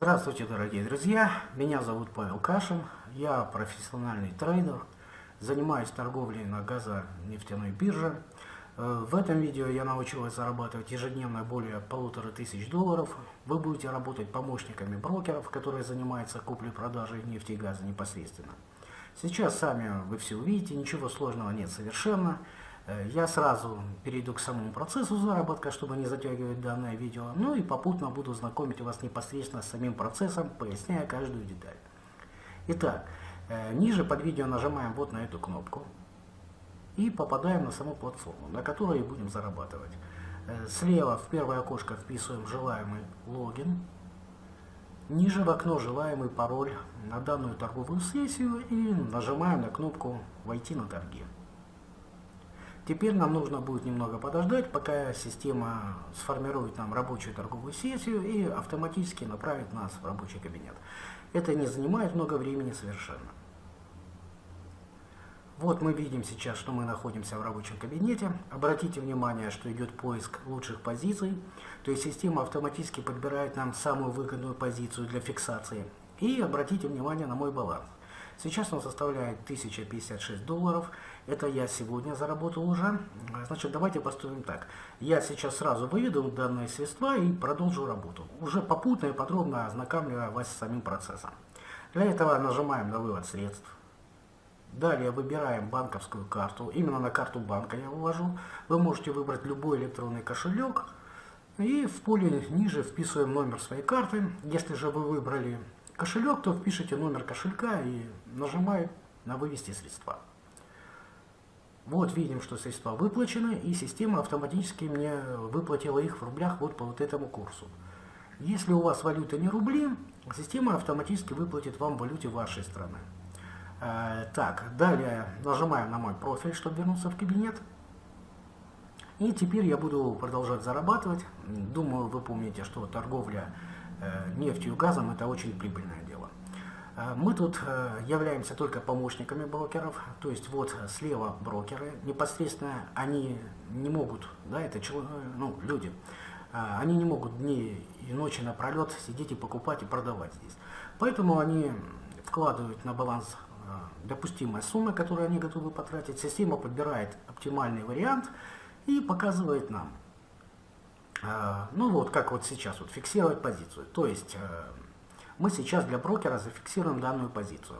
Здравствуйте, дорогие друзья! Меня зовут Павел Кашин, я профессиональный трейдер, занимаюсь торговлей на газонефтяной бирже. Э, в этом видео я научу вас зарабатывать ежедневно более полутора тысяч долларов. Вы будете работать помощниками брокеров, которые занимаются куплей-продажей нефти и газа непосредственно. Сейчас сами вы все увидите, ничего сложного нет совершенно. Э, я сразу перейду к самому процессу заработка, чтобы не затягивать данное видео, ну и попутно буду знакомить вас непосредственно с самим процессом, поясняя каждую деталь. Итак, э, ниже под видео нажимаем вот на эту кнопку и попадаем на саму платформу, на которой будем зарабатывать. Э, слева в первое окошко вписываем желаемый логин, ниже в окно желаемый пароль на данную торговую сессию и нажимаем на кнопку «Войти на торги». Теперь нам нужно будет немного подождать, пока система сформирует нам рабочую торговую сессию и автоматически направит нас в рабочий кабинет. Это не занимает много времени совершенно. Вот мы видим сейчас, что мы находимся в рабочем кабинете. Обратите внимание, что идет поиск лучших позиций. То есть система автоматически подбирает нам самую выгодную позицию для фиксации. И обратите внимание на мой баланс. Сейчас он составляет 1056 долларов. Это я сегодня заработал уже. Значит, давайте поступим так. Я сейчас сразу выведу данные средства и продолжу работу. Уже попутно и подробно ознакомливая вас с самим процессом. Для этого нажимаем на вывод средств. Далее выбираем банковскую карту. Именно на карту банка я вывожу. Вы можете выбрать любой электронный кошелек. И в поле ниже вписываем номер своей карты. Если же вы выбрали кошелек, то впишите номер кошелька и нажимаем на «Вывести средства». Вот видим, что средства выплачены, и система автоматически мне выплатила их в рублях вот по вот этому курсу. Если у вас валюта не рубли, система автоматически выплатит вам валюте вашей страны. Э, так, далее нажимаем на мой профиль, чтобы вернуться в кабинет. И теперь я буду продолжать зарабатывать. Думаю, вы помните, что торговля нефтью и газом это очень прибыльное дело. Э, мы тут э, являемся только помощниками брокеров, то есть вот слева брокеры, непосредственно они не могут, да, это ну, люди, они не могут дни и ночи напролет сидеть и покупать и продавать здесь. Поэтому они вкладывают на баланс допустимые суммы, которые они готовы потратить. Система подбирает оптимальный вариант и показывает нам. А, ну вот, как вот сейчас, вот фиксировать позицию. То есть э, мы сейчас для брокера зафиксируем данную позицию.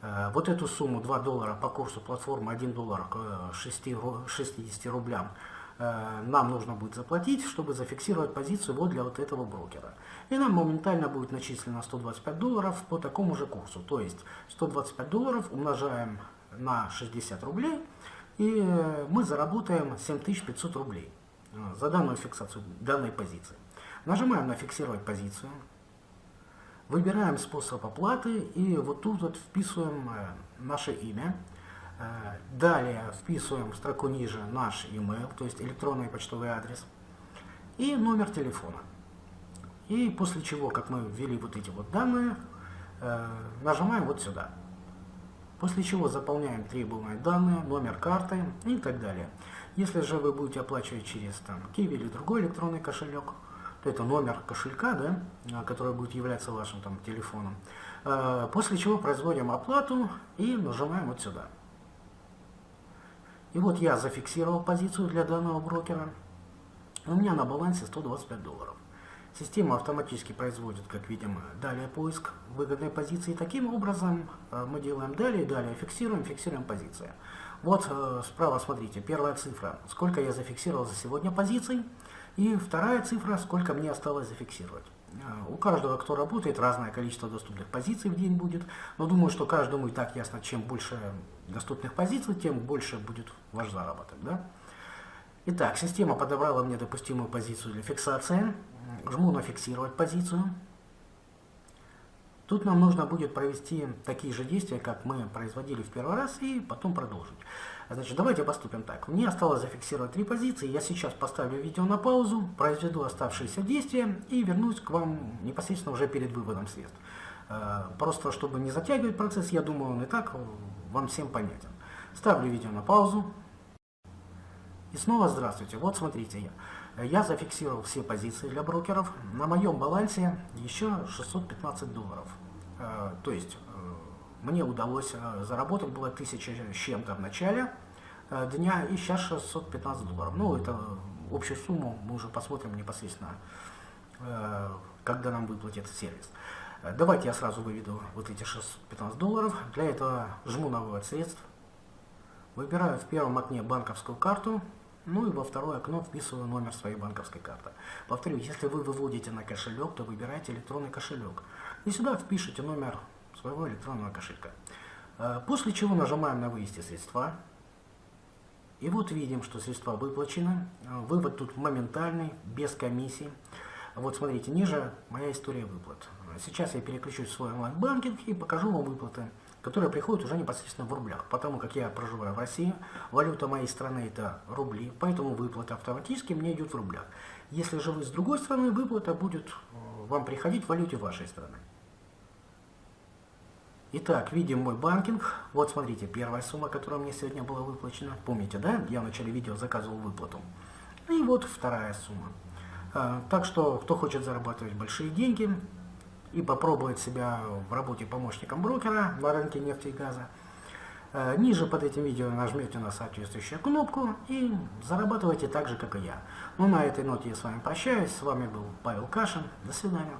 Э, вот эту сумму 2 доллара по курсу платформы 1 доллар к 60 рублям э, нам нужно будет заплатить, чтобы зафиксировать позицию вот для вот этого брокера. И нам моментально будет начислено 125 долларов по такому же курсу. То есть 125 долларов умножаем на 60 рублей, и мы заработаем 7500 рублей. А, за данную фиксацию данной позиции. Нажимаем на «Фиксировать позицию», выбираем способ оплаты и вот тут вот вписываем э, наше имя. Э, далее вписываем в строку ниже наш email, то есть электронный почтовый адрес и номер телефона. И после чего, как мы ввели вот эти вот данные, э, нажимаем вот сюда. После чего заполняем требуемые данные, номер карты и так далее. Если же вы будете оплачивать через там, Kiwi или другой электронный кошелек, то это номер кошелька, да, а, который будет являться вашим там, телефоном. А, после чего производим оплату и нажимаем вот сюда. И вот я зафиксировал позицию для данного брокера. У меня на балансе 125 долларов. Система автоматически производит, как видим, далее поиск выгодной позиции. Таким образом а, мы делаем далее, далее фиксируем, фиксируем позиции. Вот э, справа смотрите, первая цифра, сколько я зафиксировал за сегодня позиций, и вторая цифра, сколько мне осталось зафиксировать. Э, у каждого, кто работает, разное количество доступных позиций в день будет, но думаю, что каждому и так ясно, чем больше доступных позиций, тем больше будет ваш заработок. Да? Итак, система подобрала мне допустимую позицию для фиксации. Жму на «Фиксировать позицию». Тут нам нужно будет провести такие же действия, как мы производили в первый раз, и потом продолжить. Значит, давайте поступим так. Мне осталось зафиксировать три позиции. Я сейчас поставлю видео на паузу, произведу оставшиеся действия и вернусь к вам непосредственно уже перед выводом средств. Э, просто чтобы не затягивать процесс, я думаю, он и так вам всем понятен. Ставлю видео на паузу. И снова здравствуйте. Вот смотрите я. Зафиксировал все позиции для брокеров. На моем балансе еще 615 долларов. Э, то есть э, мне удалось э, заработать было 1000 с чем-то в начале дня и сейчас 615 долларов. Ну, это общую сумму мы уже посмотрим непосредственно, когда нам выплатит сервис. Давайте я сразу выведу вот эти 615 долларов. Для этого жму на вывод средств. Выбираю в первом окне банковскую карту. Ну и во второе окно вписываю номер своей банковской карты. Повторю, если вы выводите на кошелек, то выбирайте электронный кошелек. И сюда впишите номер своего электронного кошелька. Э, после чего нажимаем на «Вывести средства». И вот видим, что средства выплачены. Э, вывод тут моментальный, без комиссии. Вот смотрите, ниже моя история выплат. Сейчас я переключусь в свой онлайн-банкинг и покажу вам выплаты которые приходят уже непосредственно в рублях. Потому как я проживаю в России, валюта моей страны это рубли, поэтому выплата автоматически мне идет в рублях. Если же вы с другой страны, выплата будет э, вам приходить в валюте вашей страны. Итак, видим мой банкинг. Вот смотрите, первая сумма, которая мне сегодня была выплачена. Помните, да? Я в начале видео заказывал выплату. И вот вторая сумма. А, так что, кто хочет зарабатывать большие деньги, и попробовать себя в работе помощником брокера на рынке нефти и газа. Э, ниже под этим видео нажмете на соответствующую кнопку и зарабатывайте так же, как и я. Ну, на этой ноте я с вами прощаюсь. С вами был Павел Кашин. До свидания.